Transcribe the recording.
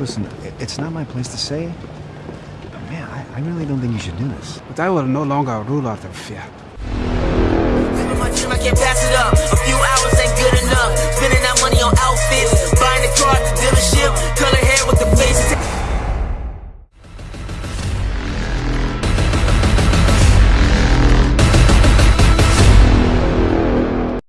Listen, it's not my place to say, but man, I, I really don't think you should do this. But I will no longer rule out of fear.